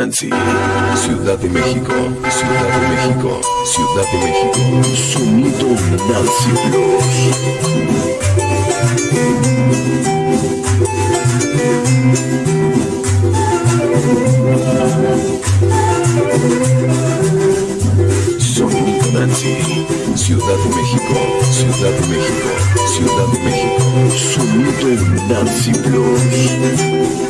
Nancy, Ciudad de México, Ciudad de México, Ciudad de México. Sonido Nancy Plus. Sonido Nancy, Ciudad de México, Ciudad de México, Ciudad de México. Sonido Nancy Plus.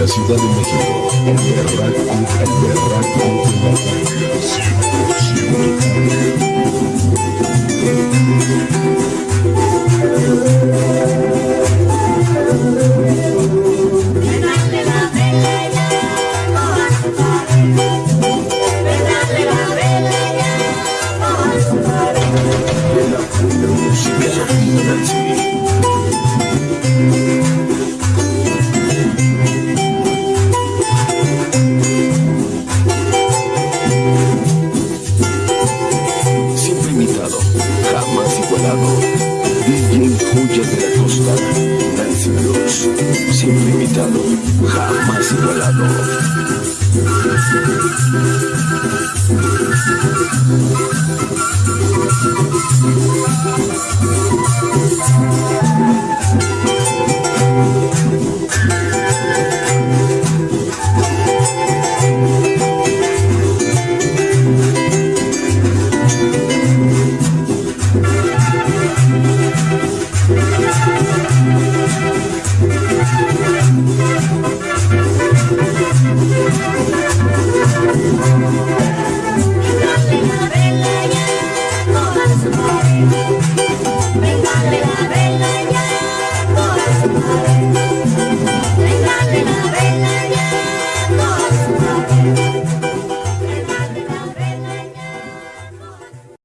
la Ciudad de México, el berraco, jamás igualado. DJ Joya de la Costa, Nancy Blues. Siempre imitado, jamás igualado.